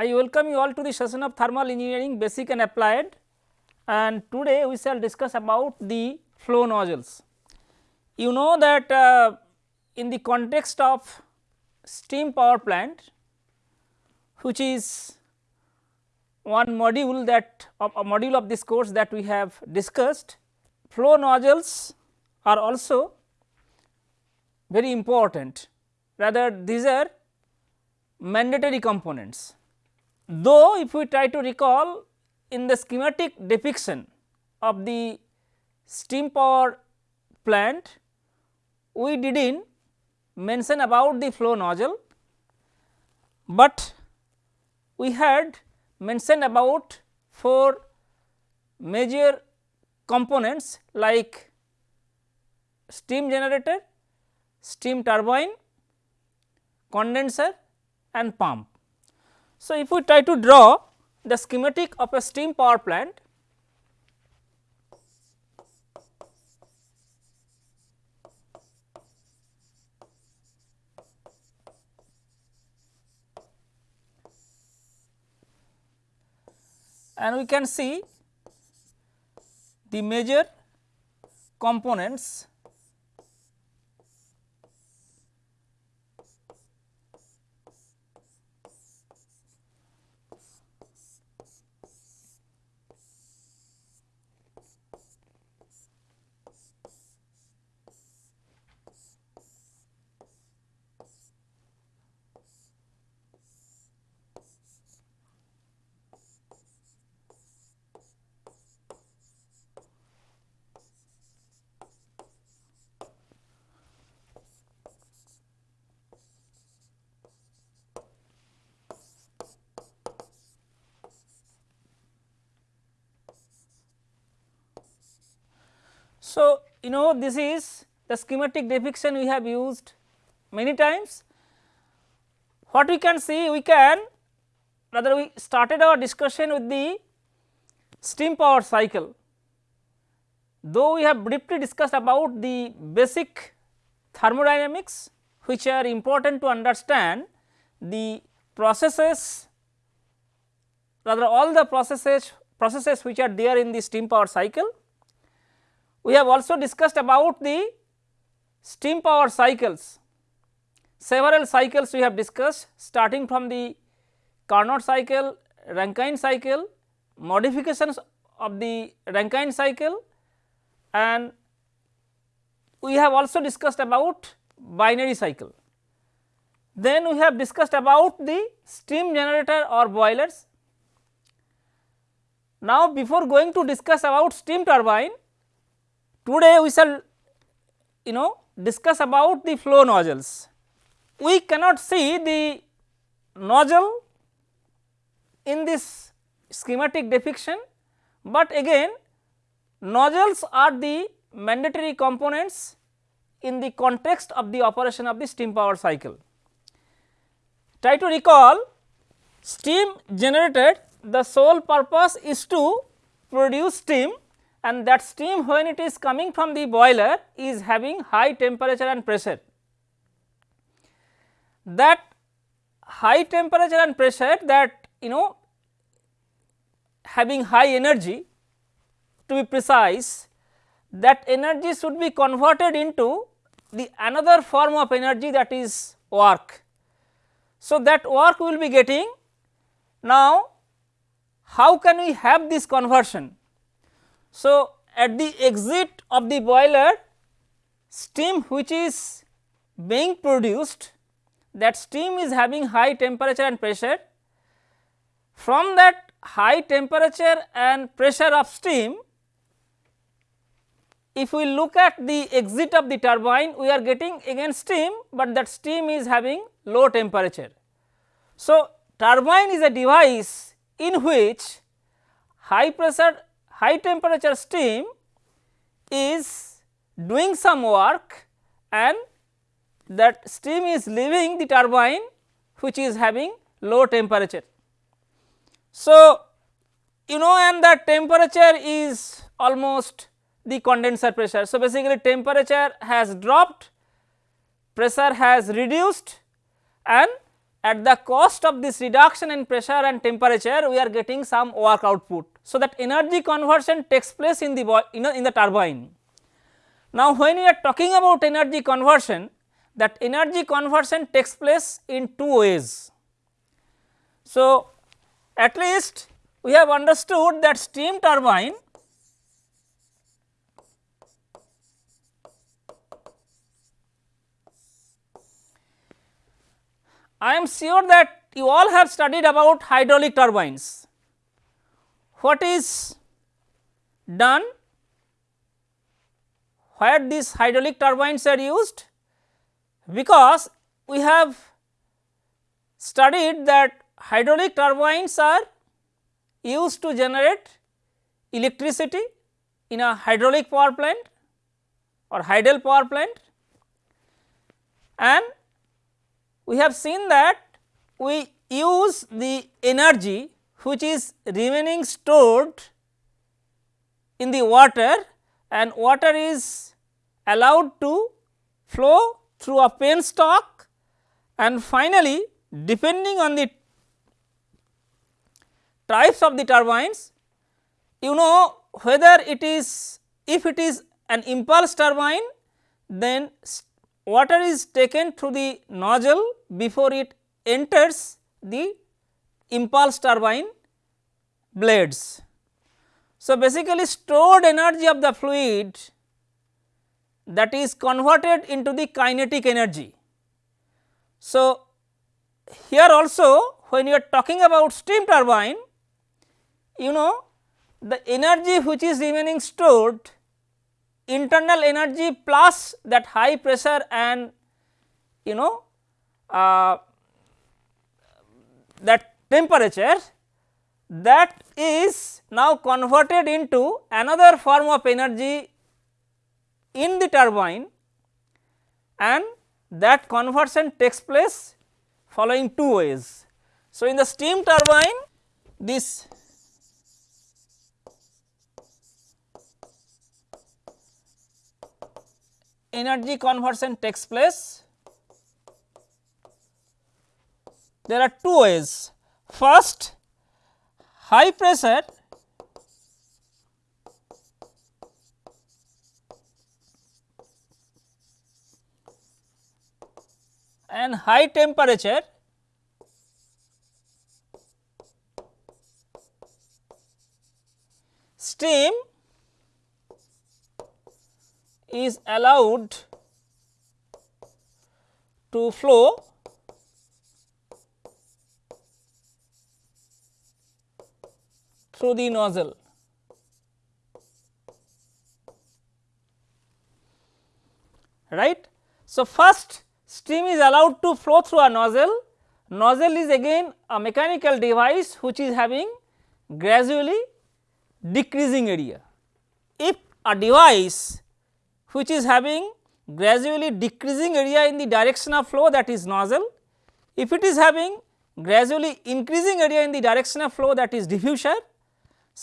I welcome you all to the session of thermal engineering basic and applied and today we shall discuss about the flow nozzles. You know that uh, in the context of steam power plant which is one module that of a module of this course that we have discussed flow nozzles are also very important rather these are mandatory components. Though if we try to recall in the schematic depiction of the steam power plant, we did not mention about the flow nozzle, but we had mentioned about four major components like steam generator, steam turbine, condenser and pump. So, if we try to draw the schematic of a steam power plant, and we can see the major components So, you know this is the schematic depiction we have used many times. What we can see we can rather we started our discussion with the steam power cycle. Though we have briefly discussed about the basic thermodynamics which are important to understand the processes rather all the processes processes which are there in the steam power cycle we have also discussed about the steam power cycles. Several cycles we have discussed starting from the Carnot cycle, Rankine cycle, modifications of the Rankine cycle and we have also discussed about binary cycle. Then we have discussed about the steam generator or boilers. Now, before going to discuss about steam turbine, Today we shall you know discuss about the flow nozzles. We cannot see the nozzle in this schematic depiction, but again nozzles are the mandatory components in the context of the operation of the steam power cycle. Try to recall steam generated the sole purpose is to produce steam and that steam when it is coming from the boiler is having high temperature and pressure. That high temperature and pressure that you know having high energy to be precise that energy should be converted into the another form of energy that is work. So, that work we will be getting now how can we have this conversion so, at the exit of the boiler steam which is being produced that steam is having high temperature and pressure. From that high temperature and pressure of steam if we look at the exit of the turbine we are getting again steam, but that steam is having low temperature. So, turbine is a device in which high pressure high temperature steam is doing some work and that steam is leaving the turbine which is having low temperature. So, you know and that temperature is almost the condenser pressure. So, basically temperature has dropped, pressure has reduced and at the cost of this reduction in pressure and temperature we are getting some work output. So, that energy conversion takes place in the you know in the turbine. Now, when we are talking about energy conversion that energy conversion takes place in two ways. So, at least we have understood that steam turbine I am sure that you all have studied about hydraulic turbines. What is done where these hydraulic turbines are used? Because we have studied that hydraulic turbines are used to generate electricity in a hydraulic power plant or hydel power plant and we have seen that we use the energy which is remaining stored in the water and water is allowed to flow through a penstock and finally depending on the types of the turbines you know whether it is if it is an impulse turbine then water is taken through the nozzle before it enters the impulse turbine blades. So, basically stored energy of the fluid that is converted into the kinetic energy. So, here also when you are talking about steam turbine you know the energy which is remaining stored internal energy plus that high pressure and you know uh, that temperature that is now converted into another form of energy in the turbine and that conversion takes place following two ways. So, in the steam turbine this energy conversion takes place? There are two ways. First, high pressure. And high temperature. Steam is allowed to flow through the nozzle. right. So, first steam is allowed to flow through a nozzle, nozzle is again a mechanical device which is having gradually decreasing area. If a device which is having gradually decreasing area in the direction of flow that is nozzle. If it is having gradually increasing area in the direction of flow that is diffuser,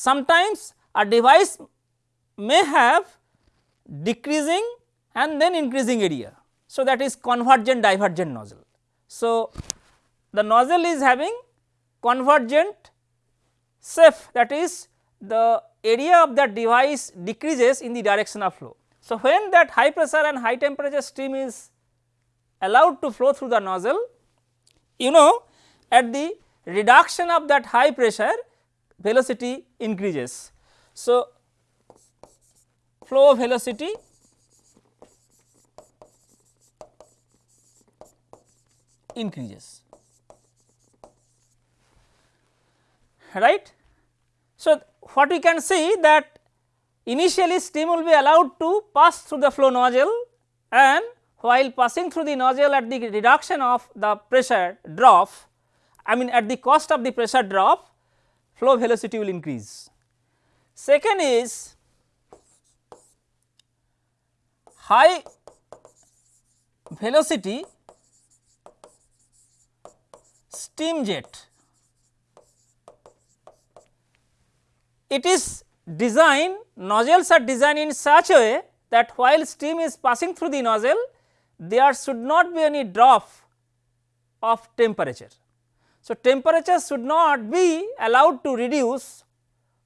sometimes a device may have decreasing and then increasing area. So, that is convergent divergent nozzle. So, the nozzle is having convergent SEF that is the area of that device decreases in the direction of flow. So, when that high pressure and high temperature stream is allowed to flow through the nozzle, you know at the reduction of that high pressure velocity increases. So, flow velocity increases right. So, what we can see that Initially steam will be allowed to pass through the flow nozzle and while passing through the nozzle at the reduction of the pressure drop I mean at the cost of the pressure drop flow velocity will increase. Second is high velocity steam jet. It is designed nozzles are designed in such a way that while steam is passing through the nozzle there should not be any drop of temperature. So, temperature should not be allowed to reduce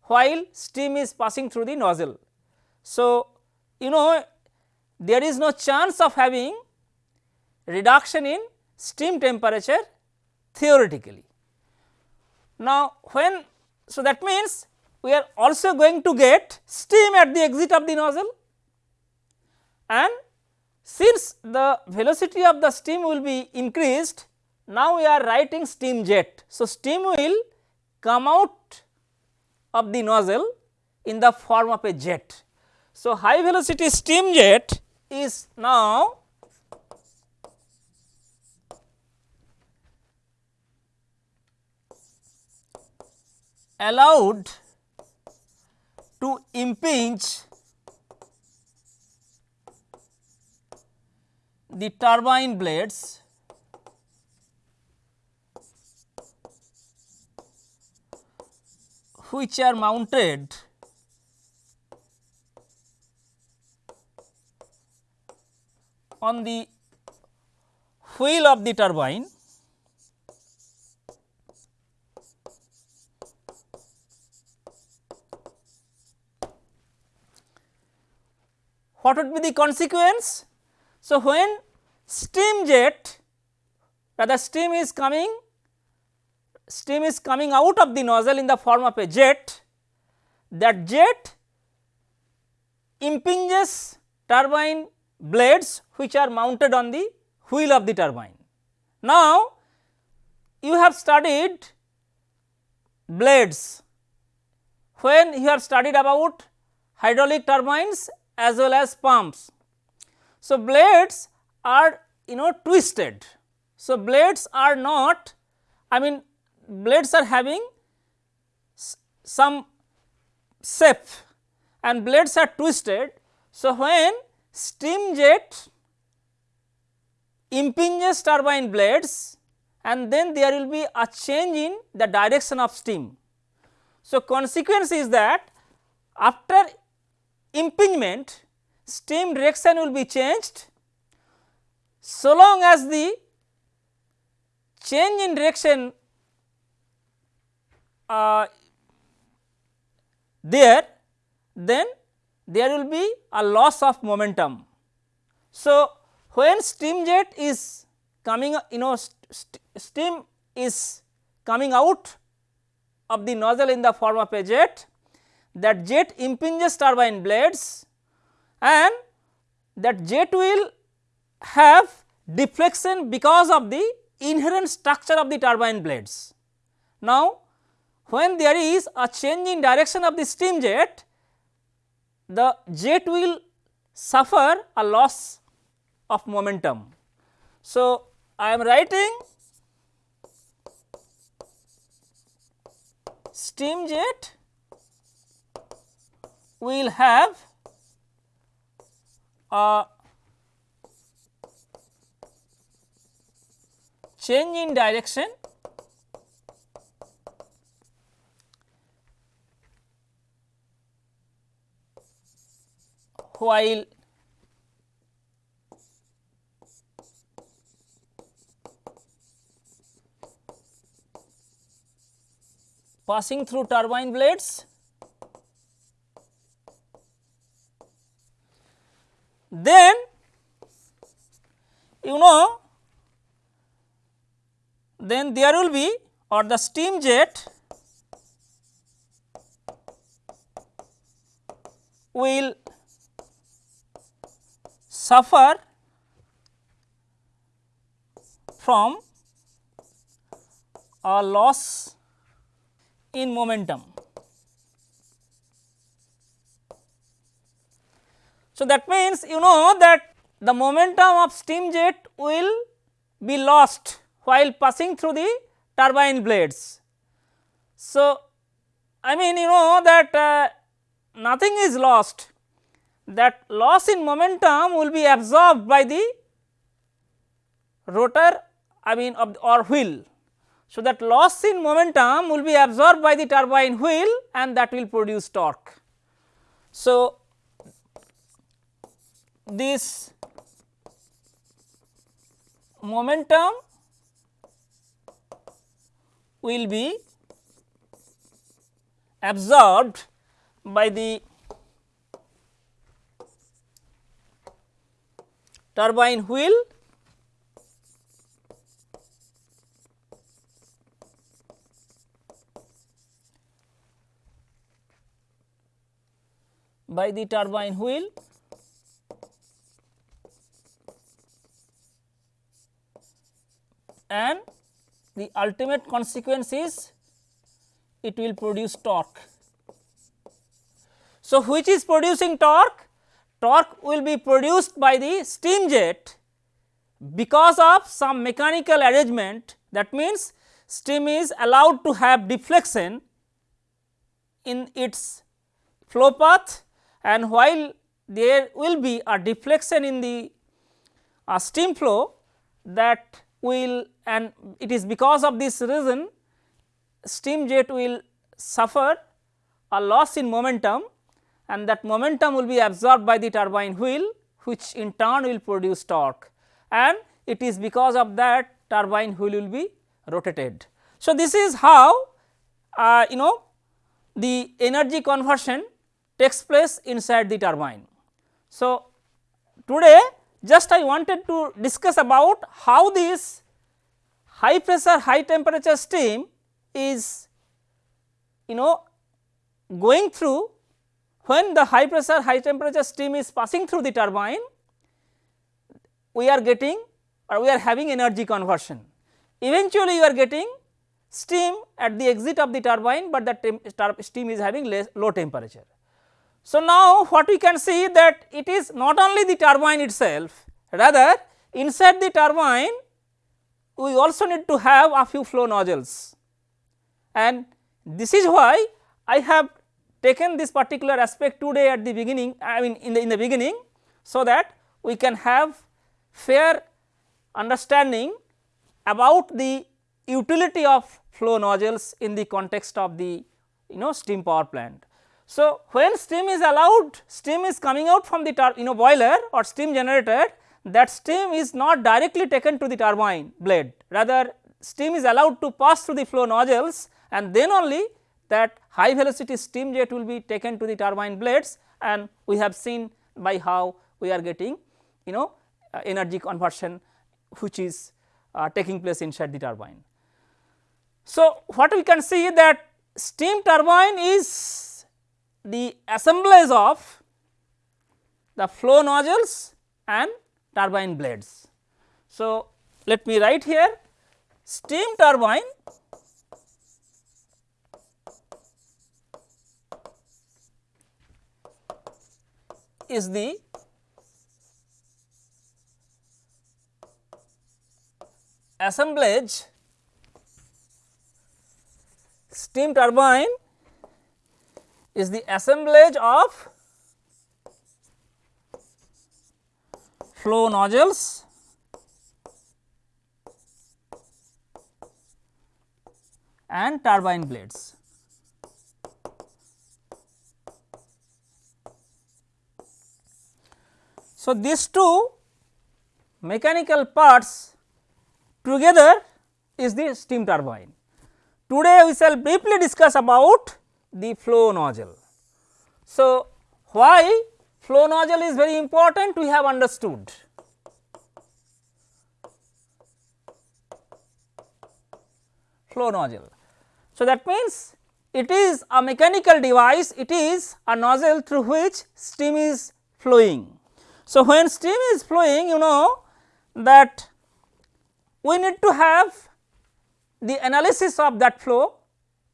while steam is passing through the nozzle. So, you know there is no chance of having reduction in steam temperature theoretically. Now, when so that means we are also going to get steam at the exit of the nozzle and since the velocity of the steam will be increased now we are writing steam jet. So, steam will come out of the nozzle in the form of a jet. So, high velocity steam jet is now allowed to impinge the turbine blades which are mounted on the wheel of the turbine what would be the consequence? So, when steam jet rather steam is coming steam is coming out of the nozzle in the form of a jet that jet impinges turbine blades which are mounted on the wheel of the turbine. Now, you have studied blades when you have studied about hydraulic turbines as well as pumps. So, blades are you know twisted. So, blades are not I mean blades are having some shape and blades are twisted. So, when steam jet impinges turbine blades and then there will be a change in the direction of steam. So, consequence is that after impingement steam direction will be changed so long as the change in direction uh, there then there will be a loss of momentum. So, when steam jet is coming you know st steam is coming out of the nozzle in the form of a jet that jet impinges turbine blades and that jet will have deflection because of the inherent structure of the turbine blades. Now, when there is a change in direction of the steam jet, the jet will suffer a loss of momentum. So, I am writing steam jet will have a change in direction while passing through turbine blades. Then you know then there will be or the steam jet will suffer from a loss in momentum. So, that means you know that the momentum of steam jet will be lost while passing through the turbine blades. So, I mean you know that uh, nothing is lost that loss in momentum will be absorbed by the rotor I mean of or wheel. So, that loss in momentum will be absorbed by the turbine wheel and that will produce torque. So, this momentum will be absorbed by the turbine wheel by the turbine wheel and the ultimate consequence is it will produce torque. So, which is producing torque? Torque will be produced by the steam jet because of some mechanical arrangement. That means steam is allowed to have deflection in its flow path and while there will be a deflection in the uh, steam flow that will and it is because of this reason steam jet will suffer a loss in momentum and that momentum will be absorbed by the turbine wheel which in turn will produce torque and it is because of that turbine wheel will be rotated. So, this is how uh, you know the energy conversion takes place inside the turbine. So, today just I wanted to discuss about how this high pressure high temperature steam is you know going through when the high pressure high temperature steam is passing through the turbine we are getting or we are having energy conversion. Eventually, you are getting steam at the exit of the turbine, but the steam is having less low temperature. So, now what we can see that it is not only the turbine itself rather inside the turbine we also need to have a few flow nozzles and this is why I have taken this particular aspect today at the beginning I mean in the in the beginning so that we can have fair understanding about the utility of flow nozzles in the context of the you know steam power plant. So, when steam is allowed steam is coming out from the you know boiler or steam generator that steam is not directly taken to the turbine blade rather steam is allowed to pass through the flow nozzles and then only that high velocity steam jet will be taken to the turbine blades and we have seen by how we are getting you know uh, energy conversion which is uh, taking place inside the turbine. So, what we can see that steam turbine is the assemblage of the flow nozzles and turbine blades. So, let me write here steam turbine is the assemblage steam turbine is the assemblage of flow nozzles and turbine blades. So, these two mechanical parts together is the steam turbine. Today we shall briefly discuss about the flow nozzle. So, why flow nozzle is very important we have understood. Flow nozzle. So, that means it is a mechanical device, it is a nozzle through which steam is flowing. So, when steam is flowing you know that we need to have the analysis of that flow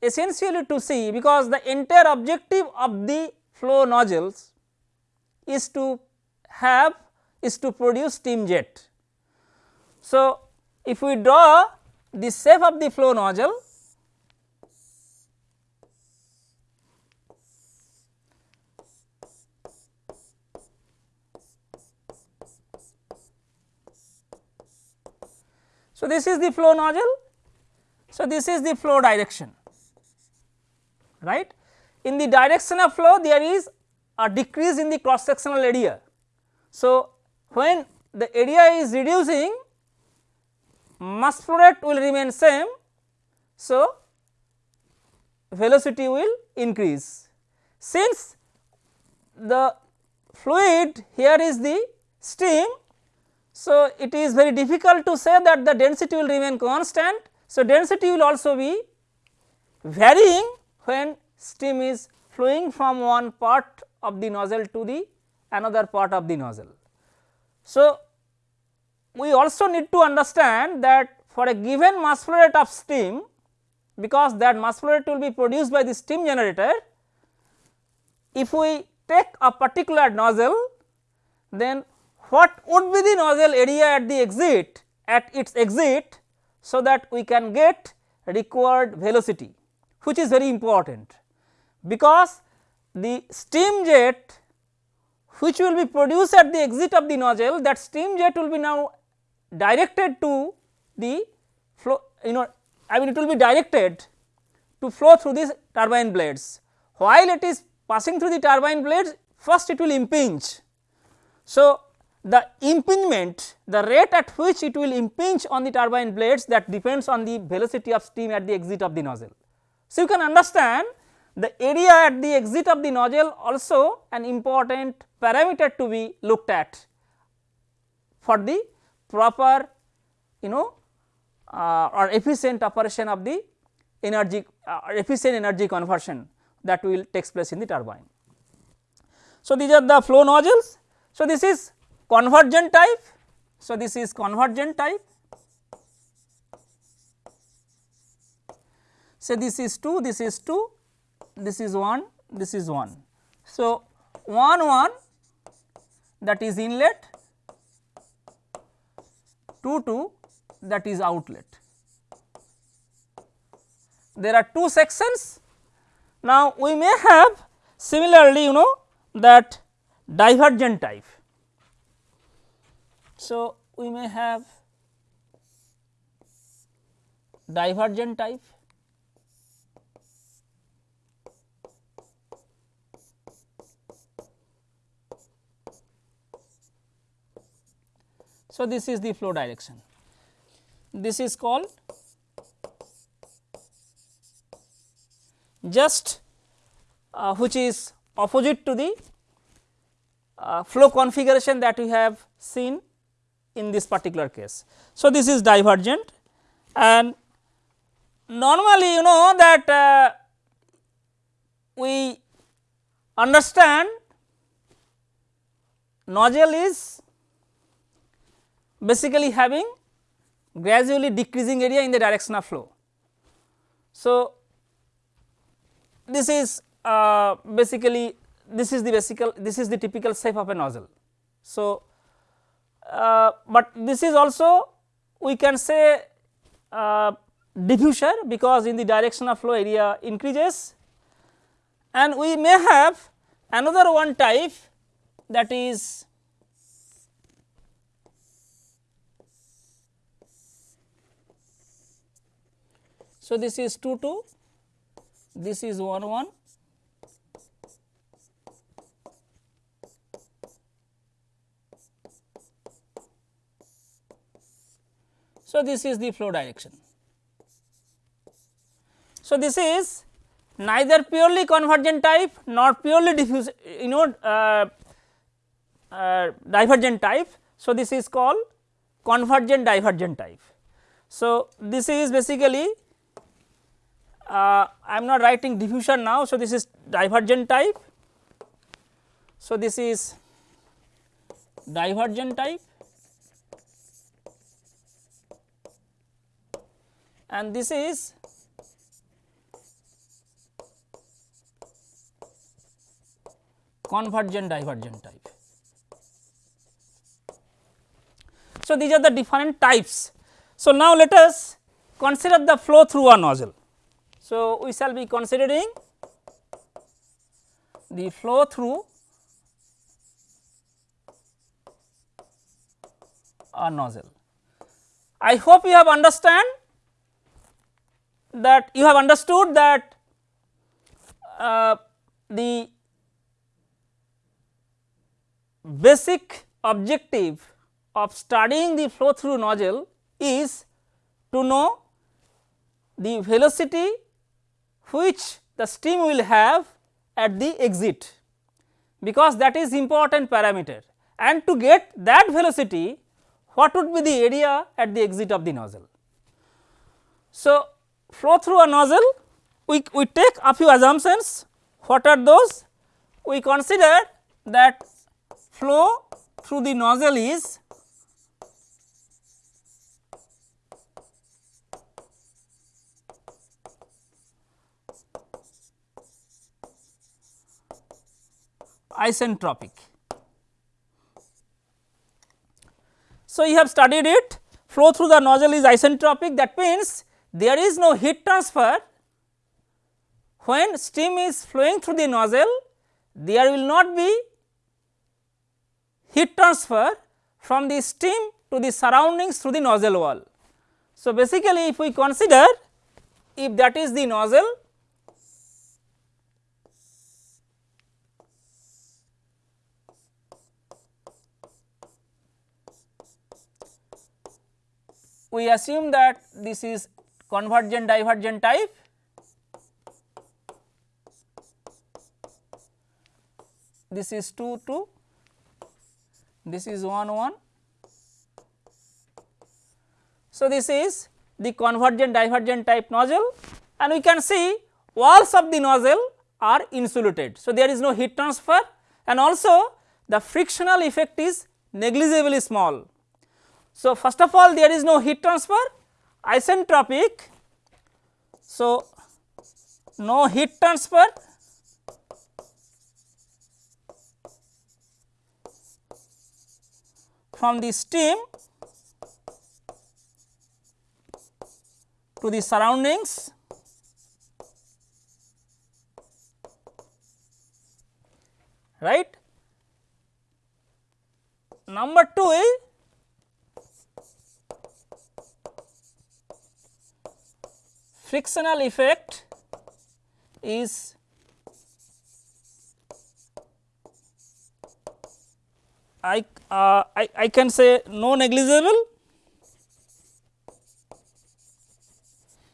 essentially to see because the entire objective of the flow nozzles is to have is to produce steam jet. So, if we draw the shape of the flow nozzle So, this is the flow nozzle. So, this is the flow direction right. In the direction of flow there is a decrease in the cross sectional area. So, when the area is reducing mass flow rate will remain same. So, velocity will increase. Since the fluid here is the steam, so it is very difficult to say that the density will remain constant. So, density will also be varying when steam is flowing from one part of the nozzle to the another part of the nozzle. So, we also need to understand that for a given mass flow rate of steam because that mass flow rate will be produced by the steam generator. If we take a particular nozzle then what would be the nozzle area at the exit at its exit so that we can get required velocity which is very important because the steam jet which will be produced at the exit of the nozzle that steam jet will be now directed to the flow you know I mean it will be directed to flow through these turbine blades. While it is passing through the turbine blades first it will impinge. So, the impingement the rate at which it will impinge on the turbine blades that depends on the velocity of steam at the exit of the nozzle. So, you can understand the area at the exit of the nozzle also an important parameter to be looked at for the proper you know uh, or efficient operation of the energy uh, efficient energy conversion that will takes place in the turbine. So, these are the flow nozzles. So, this is convergent type. So, this is convergent type. So, this is 2, this is 2, this is 1, this is 1. So, 1 1 that is inlet, 2 2 that is outlet. There are two sections. Now, we may have similarly you know that divergent type. So, we may have divergent type So, this is the flow direction. This is called just uh, which is opposite to the uh, flow configuration that we have seen in this particular case. So, this is divergent and normally you know that uh, we understand nozzle is basically having gradually decreasing area in the direction of flow. So, this is uh, basically this is the basic this is the typical shape of a nozzle. So, uh, but this is also we can say uh, diffuser because in the direction of flow area increases and we may have another one type that is So, this is 2 2, this is 1 1. So, this is the flow direction. So, this is neither purely convergent type nor purely diffuse you know uh, uh, divergent type. So, this is called convergent divergent type. So, this is basically uh, I am not writing diffusion now. So, this is divergent type. So, this is divergent type and this is convergent divergent type. So, these are the different types. So, now let us consider the flow through a nozzle. So, we shall be considering the flow through a nozzle. I hope you have understand that you have understood that uh, the basic objective of studying the flow through nozzle is to know the velocity which the stream will have at the exit because that is important parameter and to get that velocity what would be the area at the exit of the nozzle. So, flow through a nozzle we, we take a few assumptions. What are those? We consider that flow through the nozzle is isentropic. So, you have studied it. Flow through the nozzle is isentropic. That means there is no heat transfer when steam is flowing through the nozzle there will not be heat transfer from the steam to the surroundings through the nozzle wall. So, basically if we consider if that is the nozzle we assume that this is convergent divergent type. This is 2 2 this is 1 1 so this is the convergent divergent type nozzle. And we can see walls of the nozzle are insulated. So there is no heat transfer. And also the frictional effect is negligibly small. So, first of all there is no heat transfer isentropic. So, no heat transfer from the steam to the surroundings right. Number 2 is frictional effect is I, uh, I, I can say no negligible,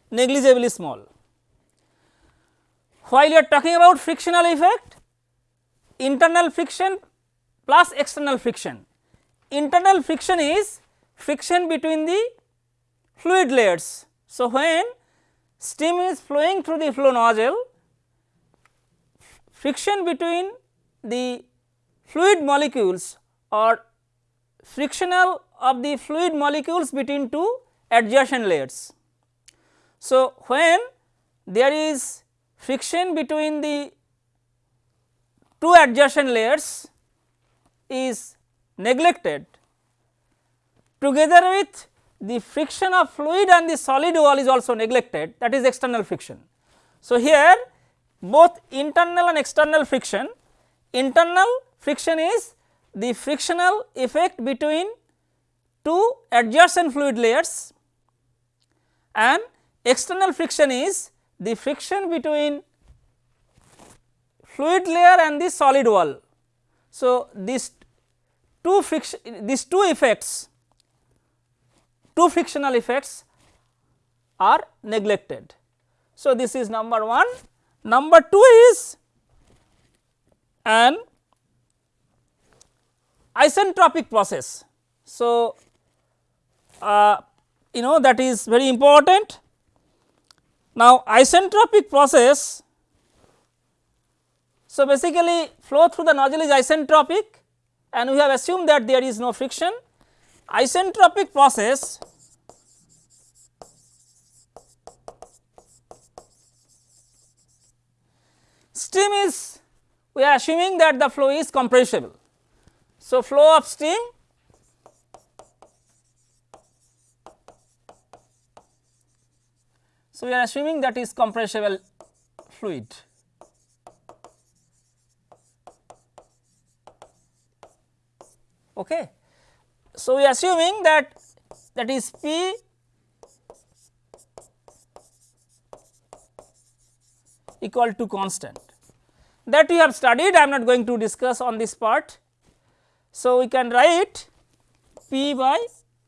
negligibly small. While you are talking about frictional effect, internal friction plus external friction. Internal friction is friction between the fluid layers. So, when steam is flowing through the flow nozzle, friction between the fluid molecules or frictional of the fluid molecules between two adjacent layers. So, when there is friction between the two adjacent layers is neglected together with the friction of fluid and the solid wall is also neglected that is external friction. So, here both internal and external friction, internal friction is the frictional effect between two adjacent fluid layers and external friction is the friction between fluid layer and the solid wall. So, these two friction these two effects two frictional effects are neglected. So, this is number 1. Number 2 is an isentropic process. So, uh, you know that is very important. Now, isentropic process, so basically flow through the nozzle is isentropic and we have assumed that there is no friction isentropic process steam is we are assuming that the flow is compressible. So, flow of steam so we are assuming that is compressible fluid. Okay. So, we are assuming that that is P equal to constant that we have studied I am not going to discuss on this part. So, we can write P by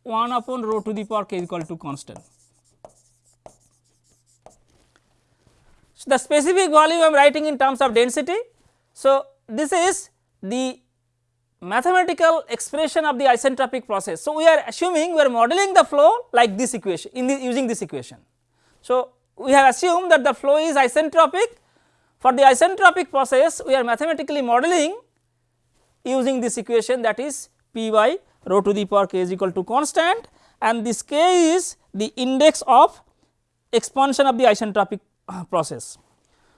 1 upon rho to the power k equal to constant. So, the specific volume I am writing in terms of density. So, this is the mathematical expression of the isentropic process. So, we are assuming we are modeling the flow like this equation in the using this equation. So, we have assumed that the flow is isentropic for the isentropic process we are mathematically modeling using this equation that is P by rho to the power k is equal to constant and this k is the index of expansion of the isentropic uh, process.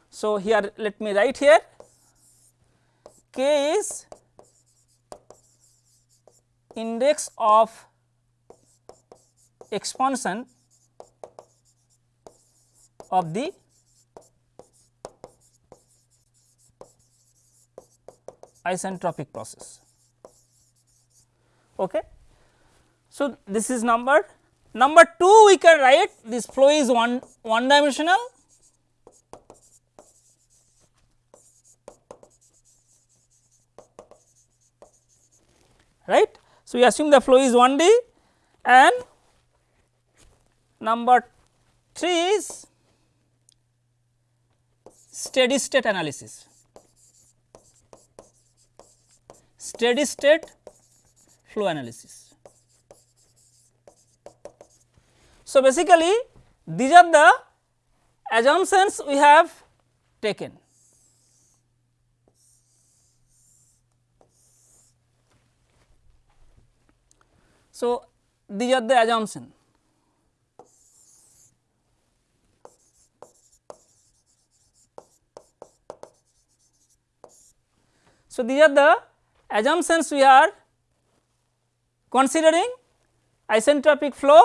So, here let me write here k is index of expansion of the isentropic process. Okay. So, this is number number 2 we can write this flow is one one dimensional right. So, we assume the flow is 1 D and number 3 is steady state analysis. Steady state flow analysis. So, basically these are the assumptions we have taken. So, these are the assumption. So, these are the assumptions we are considering isentropic flow,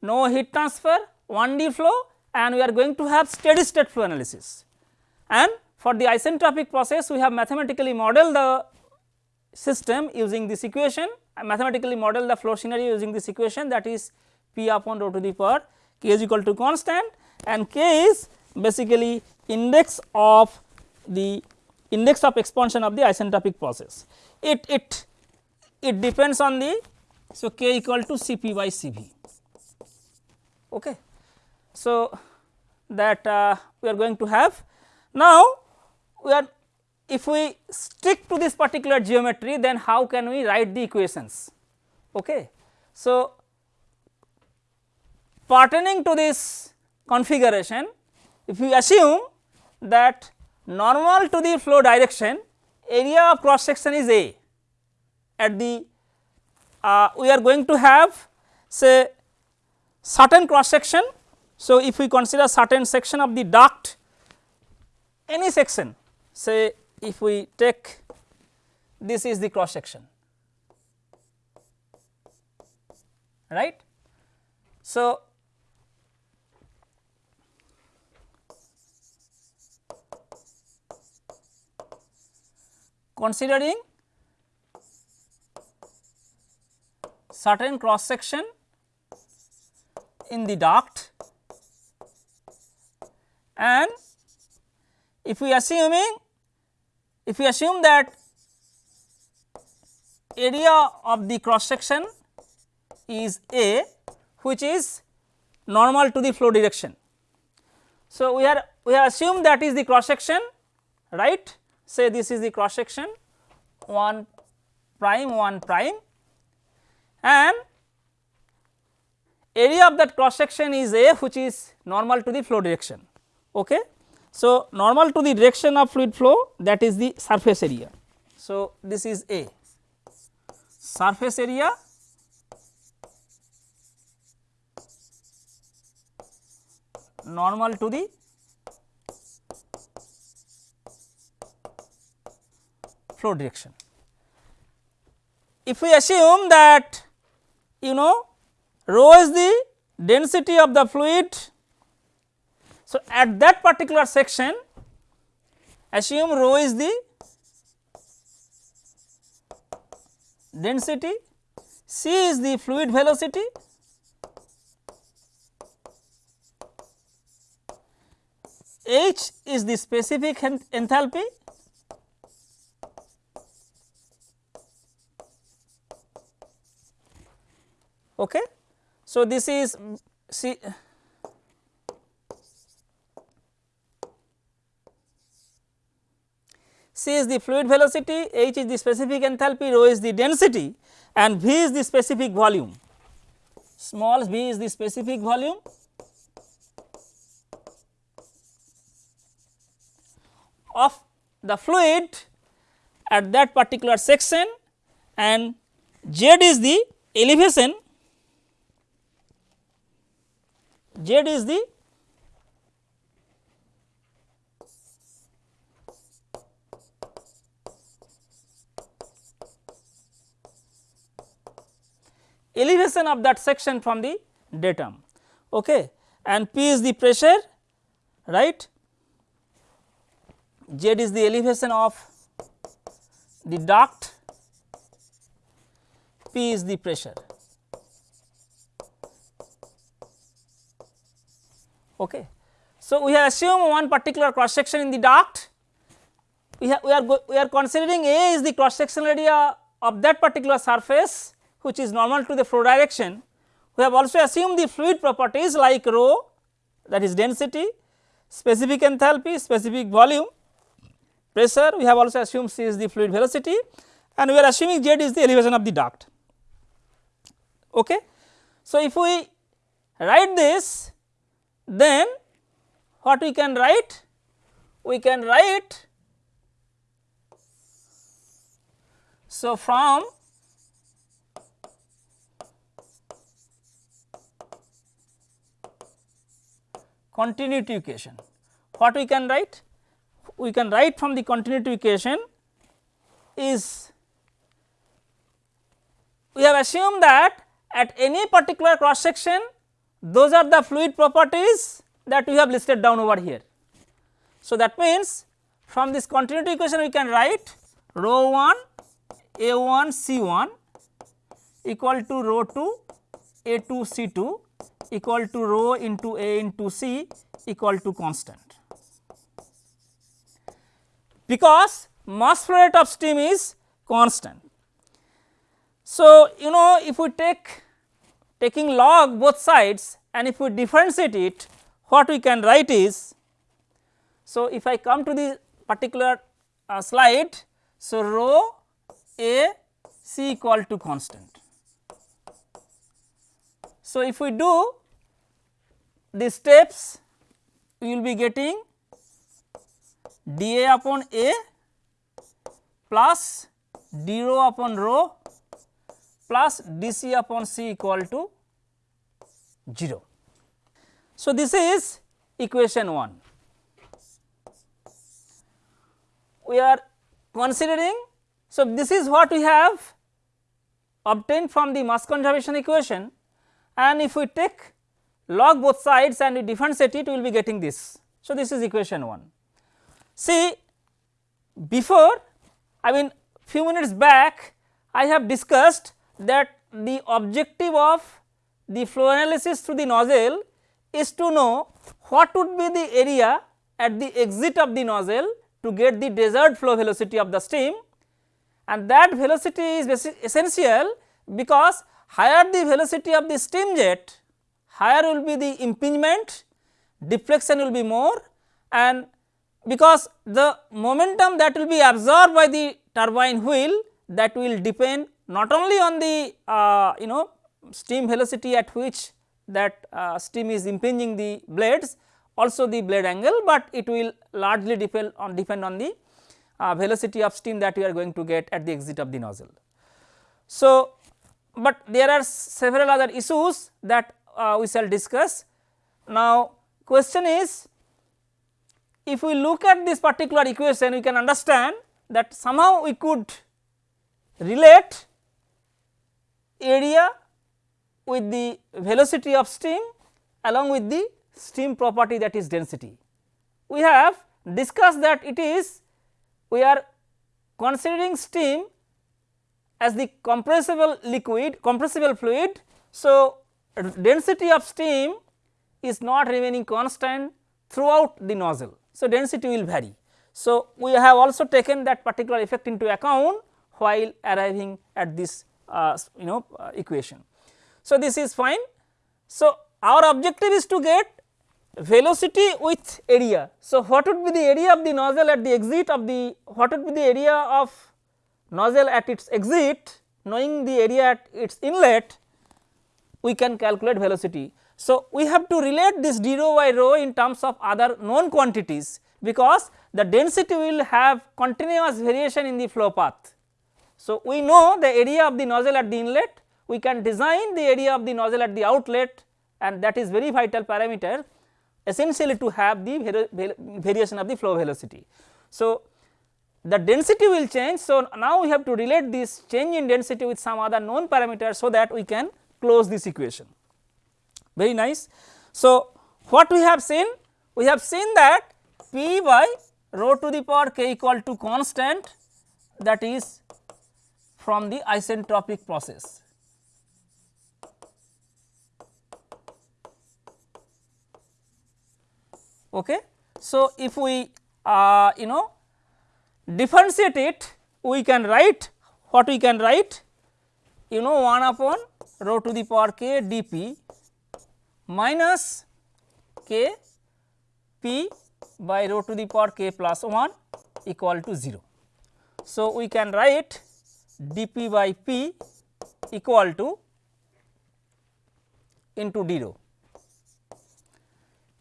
no heat transfer, 1D flow and we are going to have steady state flow analysis. And for the isentropic process we have mathematically modeled the system using this equation mathematically model the flow scenario using this equation that is P upon rho to the power k is equal to constant and k is basically index of the index of expansion of the isentropic process. It it it depends on the so k equal to Cp by Cv. Okay. So, that uh, we are going to have now we are if we stick to this particular geometry then how can we write the equations. Okay. So, pertaining to this configuration if we assume that normal to the flow direction area of cross section is A at the uh, we are going to have say certain cross section. So, if we consider certain section of the duct any section say if we take this is the cross section right. So, considering certain cross section in the duct and if we assuming if we assume that area of the cross section is A which is normal to the flow direction. So, we are we have assumed that is the cross section right say this is the cross section 1 prime 1 prime and area of that cross section is A which is normal to the flow direction. Okay. So, normal to the direction of fluid flow that is the surface area. So, this is A surface area normal to the flow direction. If we assume that you know rho is the density of the fluid so, at that particular section assume rho is the density, c is the fluid velocity, h is the specific enthalpy okay. So, this is C C is the fluid velocity, H is the specific enthalpy, rho is the density and V is the specific volume. Small v is the specific volume of the fluid at that particular section and Z is the elevation, Z is the elevation of that section from the datum okay. and P is the pressure right Z is the elevation of the duct, P is the pressure. Okay. So, we have assumed one particular cross section in the duct, we, we are we are considering A is the cross sectional area of that particular surface which is normal to the flow direction. We have also assumed the fluid properties like rho that is density, specific enthalpy, specific volume pressure we have also assumed C is the fluid velocity and we are assuming Z is the elevation of the duct. Okay. So, if we write this then what we can write? We can write so from continuity equation what we can write? we can write from the continuity equation is we have assumed that at any particular cross section those are the fluid properties that we have listed down over here. So, that means from this continuity equation we can write rho 1 a 1 c 1 equal to rho 2 a 2 c 2 equal to rho into a into c equal to constant because mass flow rate of steam is constant. So, you know if we take taking log both sides and if we differentiate it what we can write is so if I come to the particular uh, slide so rho a c equal to constant. So, if we do the steps we will be getting dA upon A plus d rho upon rho plus dC upon C equal to 0. So, this is equation 1. We are considering, so this is what we have obtained from the mass conservation equation and if we take log both sides and we differentiate it we will be getting this. So, this is equation 1. See before I mean few minutes back I have discussed that the objective of the flow analysis through the nozzle is to know what would be the area at the exit of the nozzle to get the desired flow velocity of the steam and that velocity is essential because higher the velocity of the steam jet higher will be the impingement deflection will be more and because the momentum that will be absorbed by the turbine wheel that will depend not only on the uh, you know steam velocity at which that uh, steam is impinging the blades also the blade angle, but it will largely depend on depend on the uh, velocity of steam that we are going to get at the exit of the nozzle. So, but there are several other issues that uh, we shall discuss. Now, question is if we look at this particular equation we can understand that somehow we could relate area with the velocity of steam along with the steam property that is density. We have discussed that it is we are considering steam as the compressible liquid compressible fluid. So, density of steam is not remaining constant throughout the nozzle. So, density will vary. So, we have also taken that particular effect into account while arriving at this uh, you know uh, equation. So, this is fine. So, our objective is to get velocity with area. So, what would be the area of the nozzle at the exit of the what would be the area of nozzle at its exit knowing the area at its inlet we can calculate velocity. So, we have to relate this d rho by rho in terms of other known quantities because the density will have continuous variation in the flow path. So, we know the area of the nozzle at the inlet, we can design the area of the nozzle at the outlet and that is very vital parameter essentially to have the variation of the flow velocity. So, the density will change. So, now we have to relate this change in density with some other known parameter so that we can close this equation very nice. So, what we have seen? We have seen that P by rho to the power k equal to constant that is from the isentropic process. Okay. So, if we uh, you know differentiate it we can write what we can write you know 1 upon rho to the power k dp minus k p by rho to the power k plus 1 equal to 0. So, we can write dp by p equal to into d rho.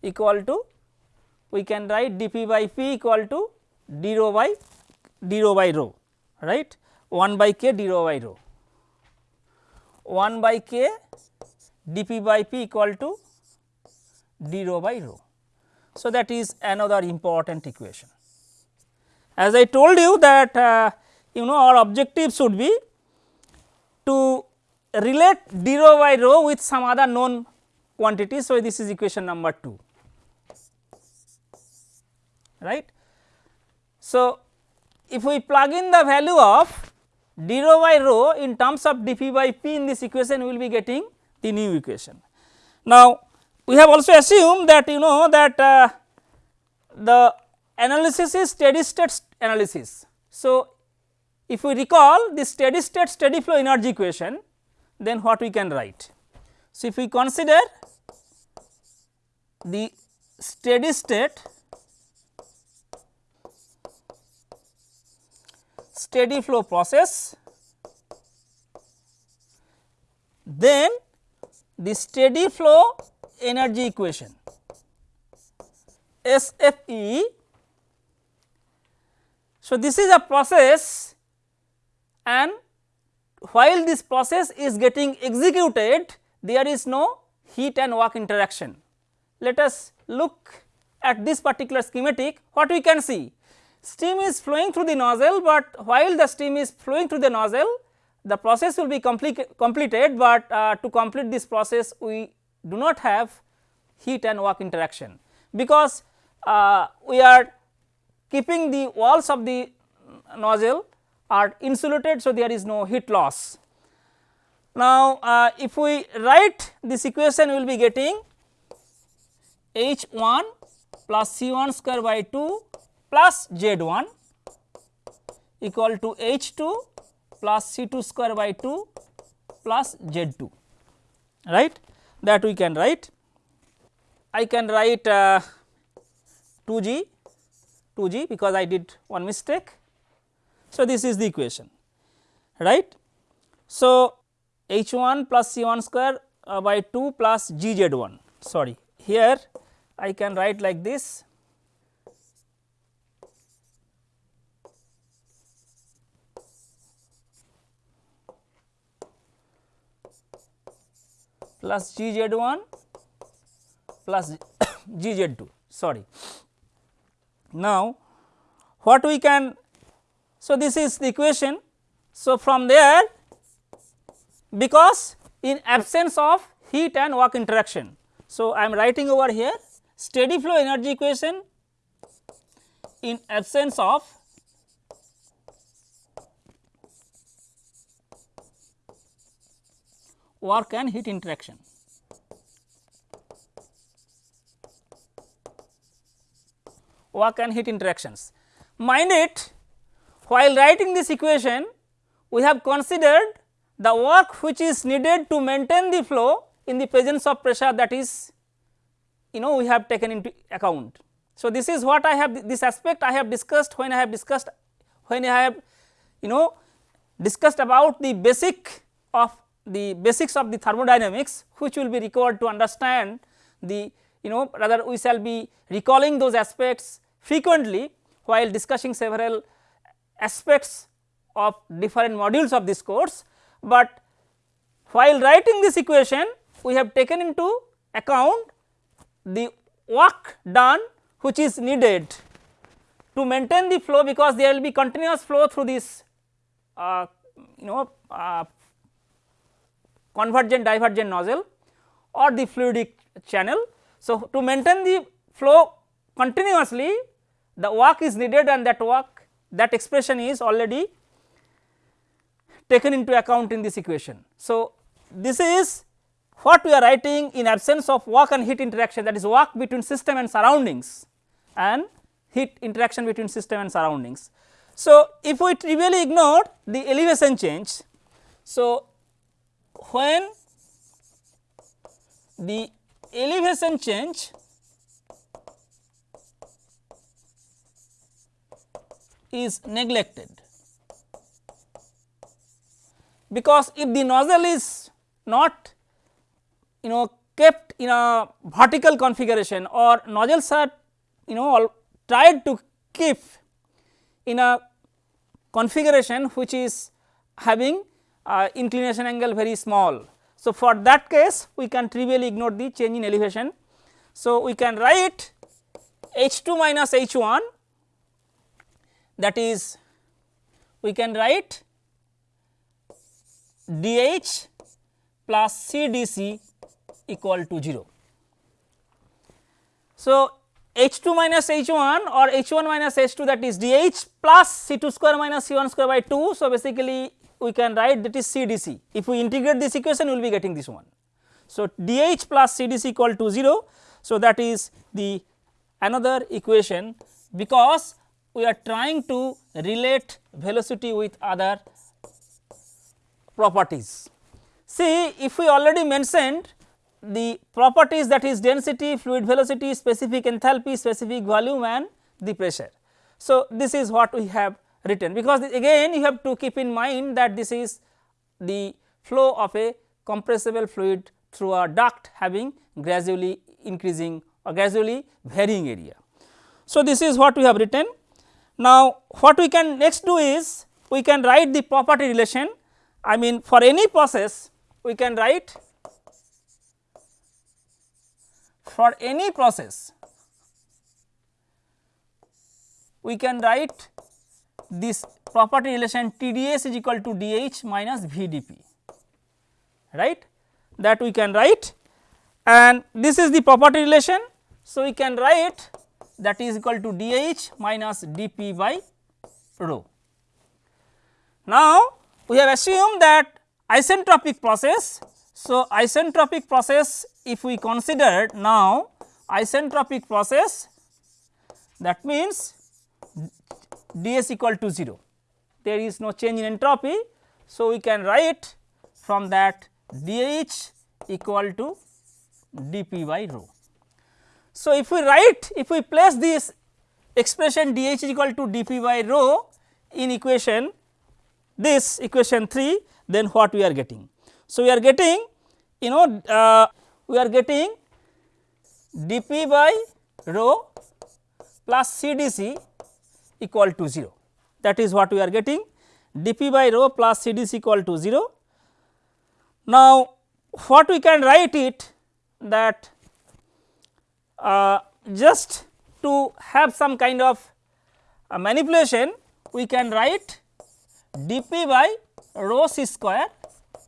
Equal to we can write dp by p equal to d rho by d rho by rho right? 1 by k d rho by rho 1 by k dp by p equal to d rho by rho. So, that is another important equation. As I told you that uh, you know our objective should be to relate d rho by rho with some other known quantity. So, this is equation number 2 right. So, if we plug in the value of d rho by rho in terms of dp by p in this equation we will be getting the new equation. Now, we have also assumed that you know that uh, the analysis is steady state analysis. So, if we recall the steady state steady flow energy equation then what we can write. So, if we consider the steady state steady flow process, then the steady flow energy equation SFE. So, this is a process and while this process is getting executed there is no heat and work interaction. Let us look at this particular schematic what we can see steam is flowing through the nozzle, but while the steam is flowing through the nozzle the process will be complete, completed, but uh, to complete this process we do not have heat and work interaction because uh, we are keeping the walls of the nozzle are insulated. So, there is no heat loss. Now, uh, if we write this equation we will be getting H 1 plus C 1 square by 2 plus z 1 equal to h 2 plus c 2 square by 2 plus z 2 right that we can write. I can write uh, 2 g 2 g because I did one mistake. So, this is the equation right. So, h 1 plus c 1 square uh, by 2 plus g z 1 sorry here I can write like this plus G z 1 plus G z 2 sorry. Now, what we can so this is the equation. So, from there because in absence of heat and work interaction. So, I am writing over here steady flow energy equation in absence of work and heat interaction. Work and heat interactions. Mind it while writing this equation we have considered the work which is needed to maintain the flow in the presence of pressure that is you know we have taken into account. So, this is what I have this aspect I have discussed when I have discussed when I have you know discussed about the basic of the basics of the thermodynamics which will be required to understand the you know rather we shall be recalling those aspects frequently while discussing several aspects of different modules of this course, but while writing this equation we have taken into account the work done which is needed to maintain the flow because there will be continuous flow through this uh, you know uh, convergent divergent nozzle or the fluidic channel. So, to maintain the flow continuously the work is needed and that work that expression is already taken into account in this equation. So, this is what we are writing in absence of work and heat interaction that is work between system and surroundings and heat interaction between system and surroundings. So, if we trivially ignore the elevation change, so when the elevation change is neglected. Because if the nozzle is not you know kept in a vertical configuration or nozzles are you know tried to keep in a configuration which is having uh, inclination angle very small. So, for that case we can trivially ignore the change in elevation. So, we can write H 2 minus H 1 that is we can write dH plus C d C equal to 0. So, H 2 minus H 1 or H 1 minus H 2 that is dH plus C 2 square minus C 1 square by 2. So, basically we can write that is C d C. If we integrate this equation we will be getting this one. So, dH plus C d C equal to 0. So, that is the another equation because we are trying to relate velocity with other properties. See if we already mentioned the properties that is density, fluid velocity, specific enthalpy, specific volume and the pressure. So, this is what we have written because again you have to keep in mind that this is the flow of a compressible fluid through a duct having gradually increasing or gradually varying area. So, this is what we have written. Now, what we can next do is we can write the property relation I mean for any process we can write for any process we can write this property relation TdS is equal to dH minus VdP right that we can write and this is the property relation. So, we can write that is equal to dH minus dP by rho. Now, we have assumed that isentropic process. So, isentropic process if we consider now isentropic process that means ds equal to 0 there is no change in entropy. So, we can write from that dH equal to dP by rho. So, if we write if we place this expression dH equal to dP by rho in equation this equation 3 then what we are getting. So, we are getting you know uh, we are getting dP by rho plus CDC equal to 0 that is what we are getting dP by rho plus CDC equal to 0. Now, what we can write it that uh, just to have some kind of uh, manipulation we can write dP by rho c square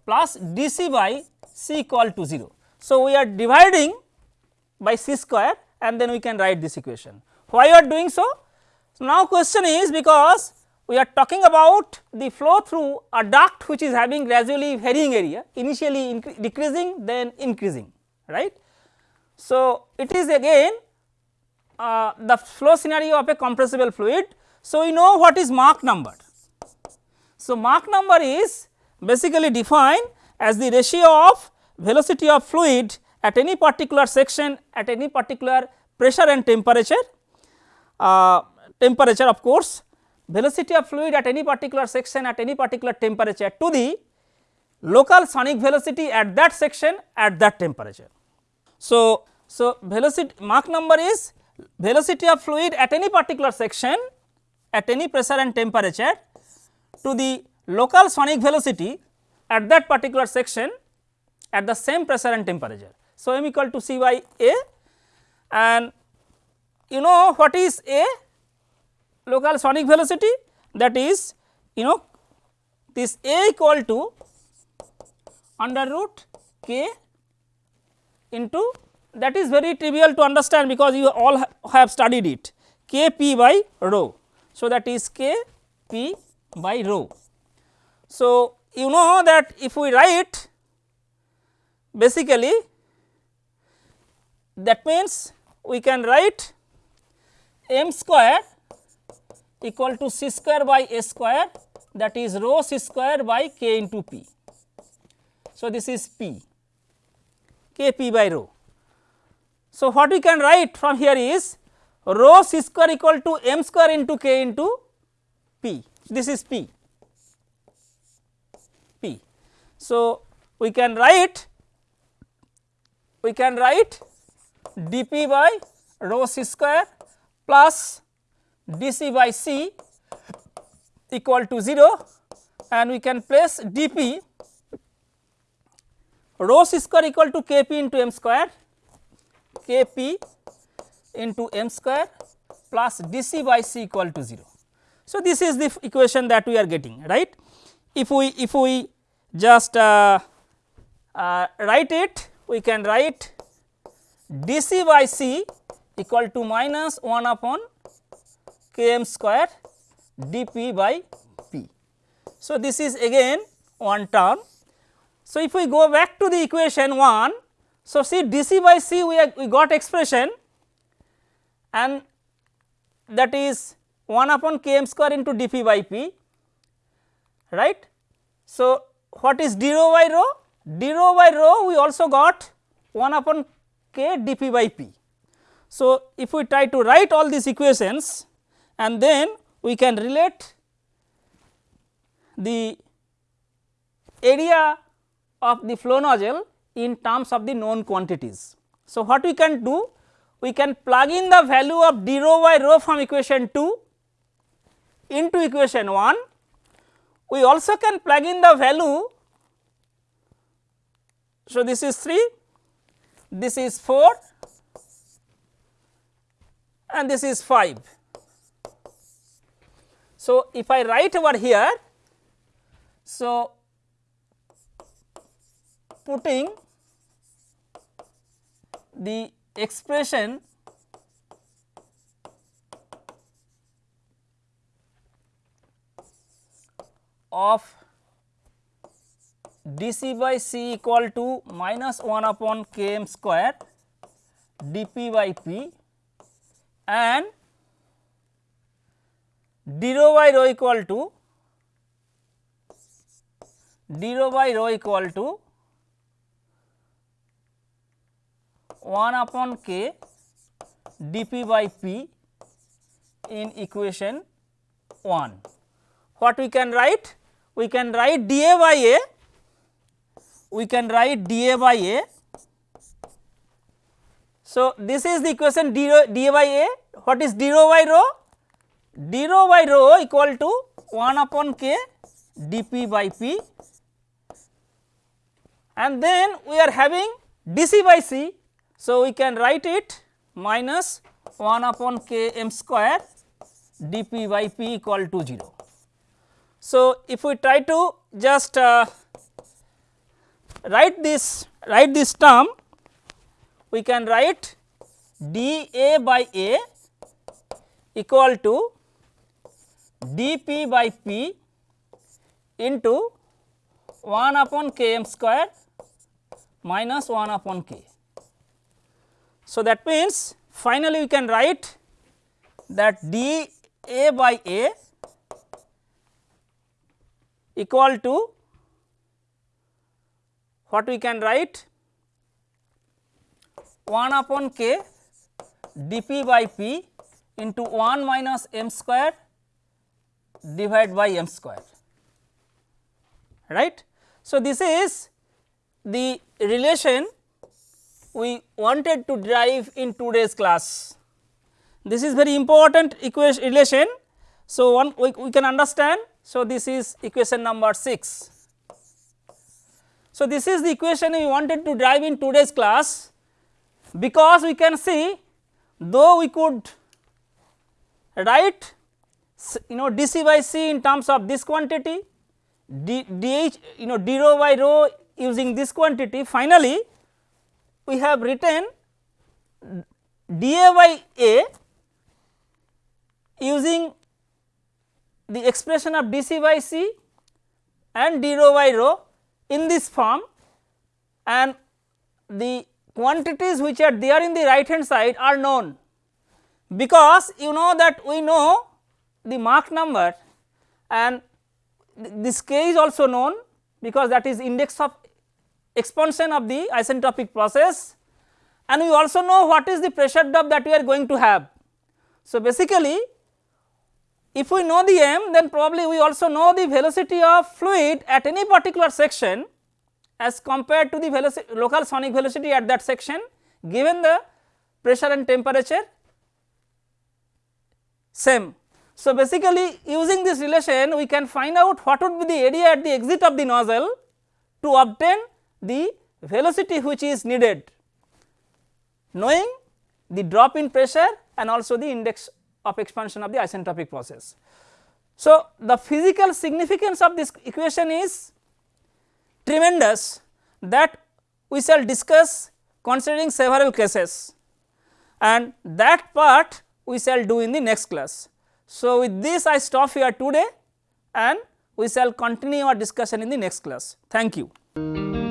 plus dC by c equal to 0. So, we are dividing by c square and then we can write this equation. Why you are doing so? So, now question is because we are talking about the flow through a duct which is having gradually varying area initially decreasing then increasing right. So, it is again uh, the flow scenario of a compressible fluid. So, we know what is Mach number. So, Mach number is basically defined as the ratio of velocity of fluid at any particular section at any particular pressure and temperature uh, temperature of course velocity of fluid at any particular section at any particular temperature to the local sonic velocity at that section at that temperature. So, so velocity Mach number is velocity of fluid at any particular section at any pressure and temperature to the local sonic velocity at that particular section at the same pressure and temperature. So, m equal to c by a and you know what is a local sonic velocity that is you know this a equal to under root k into that is very trivial to understand because you all ha have studied it k p by rho. So, that is k p by rho. So, you know that if we write basically that means we can write m square equal to c square by a square that is rho c square by k into p. So, this is p k p by rho. So, what we can write from here is rho c square equal to m square into k into p this is p p. So, we can write we can write dp by rho c square plus dc by c equal to 0 and we can place dp rho c square equal to kp into m square kp into m square plus dc by c equal to 0. So, this is the equation that we are getting right. If we if we just uh, uh, write it we can write dc by c equal to minus 1 upon km square dp by p. So, this is again one term. So, if we go back to the equation 1, so see dc by c we, have, we got expression and that is 1 upon km square into dp by p right. So, what is d rho by rho? d rho by rho we also got 1 upon k dp by p. So, if we try to write all these equations and then we can relate the area of the flow nozzle in terms of the known quantities. So, what we can do? We can plug in the value of d rho by rho from equation 2 into equation 1. We also can plug in the value. So, this is 3, this is 4 and this is 5. So, if I write over here, so putting the expression of dc by c equal to minus 1 upon km square dp by p and d rho by rho equal to d rho by rho equal to 1 upon k dp by p in equation 1. What we can write? We can write dA by A, we can write dA by A. So, this is the equation d, dA by A, what is d rho by rho? D rho by rho equal to 1 upon k dp by p and then we are having dc by c so, we can write it minus 1 upon k m square dp by p equal to 0. So, if we try to just uh, write this write this term we can write dA by A equal to dP by P into 1 upon k m square minus 1 upon k. So, that means finally we can write that d a by a equal to what we can write 1 upon k dp by p into 1 minus m square divided by m square right. So, this is the relation we wanted to derive in today's class. This is very important equation relation. So, one we, we can understand. So, this is equation number 6. So, this is the equation we wanted to derive in today's class because we can see though we could write you know dc by c in terms of this quantity d, dh you know d rho by rho using this quantity. Finally we have written dA by A using the expression of dC by C and d rho by rho in this form and the quantities which are there in the right hand side are known. Because you know that we know the Mach number and this k is also known because that is index of expansion of the isentropic process and we also know what is the pressure drop that we are going to have. So, basically if we know the m then probably we also know the velocity of fluid at any particular section as compared to the velocity local sonic velocity at that section given the pressure and temperature same. So, basically using this relation we can find out what would be the area at the exit of the nozzle to obtain the velocity which is needed knowing the drop in pressure and also the index of expansion of the isentropic process. So, the physical significance of this equation is tremendous that we shall discuss considering several cases and that part we shall do in the next class. So, with this I stop here today and we shall continue our discussion in the next class. Thank you.